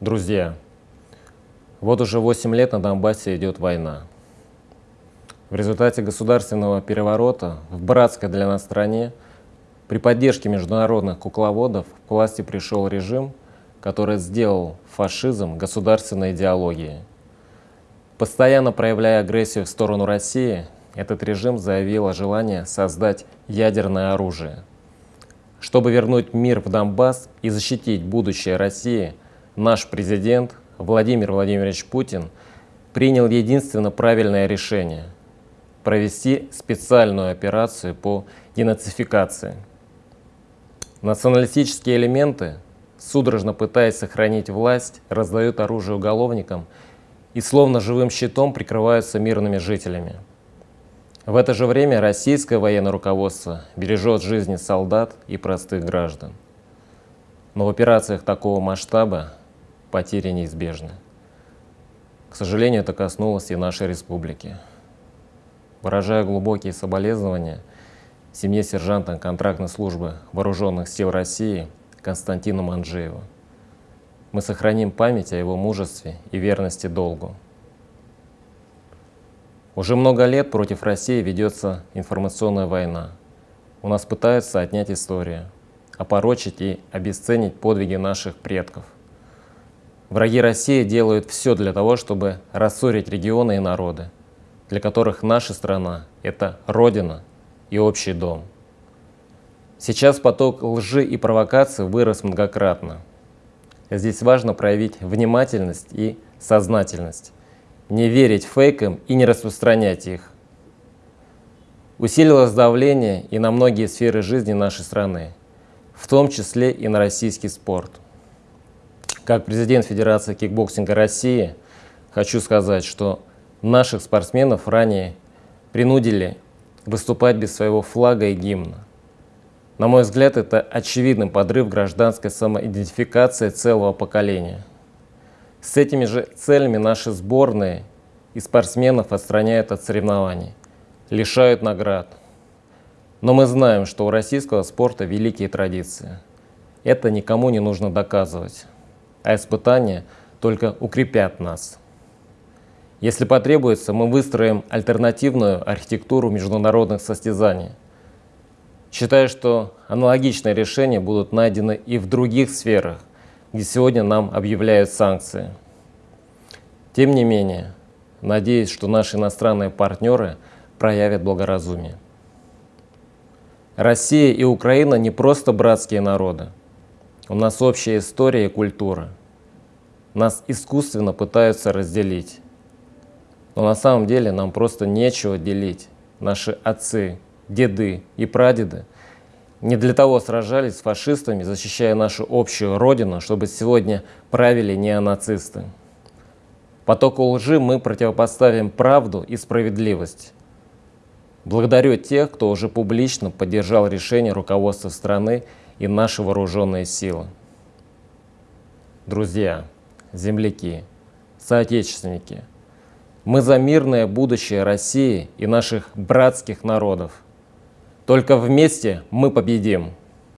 Друзья, вот уже 8 лет на Донбассе идет война. В результате государственного переворота в братской для нас стране при поддержке международных кукловодов к власти пришел режим, который сделал фашизм государственной идеологией. Постоянно проявляя агрессию в сторону России, этот режим заявил о желании создать ядерное оружие. Чтобы вернуть мир в Донбасс и защитить будущее России – наш президент Владимир Владимирович Путин принял единственно правильное решение – провести специальную операцию по денацификации. Националистические элементы, судорожно пытаясь сохранить власть, раздают оружие уголовникам и словно живым щитом прикрываются мирными жителями. В это же время российское военное руководство бережет жизни солдат и простых граждан. Но в операциях такого масштаба потери неизбежны. К сожалению, это коснулось и нашей республики. Выражая глубокие соболезнования семье сержанта контрактной службы Вооруженных сил России Константину Манжееву, мы сохраним память о его мужестве и верности долгу. Уже много лет против России ведется информационная война. У нас пытаются отнять историю, опорочить и обесценить подвиги наших предков – Враги России делают все для того, чтобы рассорить регионы и народы, для которых наша страна – это родина и общий дом. Сейчас поток лжи и провокаций вырос многократно. Здесь важно проявить внимательность и сознательность, не верить фейкам и не распространять их. Усилилось давление и на многие сферы жизни нашей страны, в том числе и на российский спорт – как президент Федерации кикбоксинга России хочу сказать, что наших спортсменов ранее принудили выступать без своего флага и гимна. На мой взгляд, это очевидный подрыв гражданской самоидентификации целого поколения. С этими же целями наши сборные и спортсменов отстраняют от соревнований, лишают наград. Но мы знаем, что у российского спорта великие традиции. Это никому не нужно доказывать а испытания только укрепят нас. Если потребуется, мы выстроим альтернативную архитектуру международных состязаний. Считаю, что аналогичные решения будут найдены и в других сферах, где сегодня нам объявляют санкции. Тем не менее, надеюсь, что наши иностранные партнеры проявят благоразумие. Россия и Украина не просто братские народы. У нас общая история и культура. Нас искусственно пытаются разделить. Но на самом деле нам просто нечего делить. Наши отцы, деды и прадеды не для того сражались с фашистами, защищая нашу общую родину, чтобы сегодня правили неонацисты. Потоку лжи мы противопоставим правду и справедливость. Благодарю тех, кто уже публично поддержал решение руководства страны и наши вооруженные силы. Друзья, земляки, соотечественники, мы за мирное будущее России и наших братских народов. Только вместе мы победим.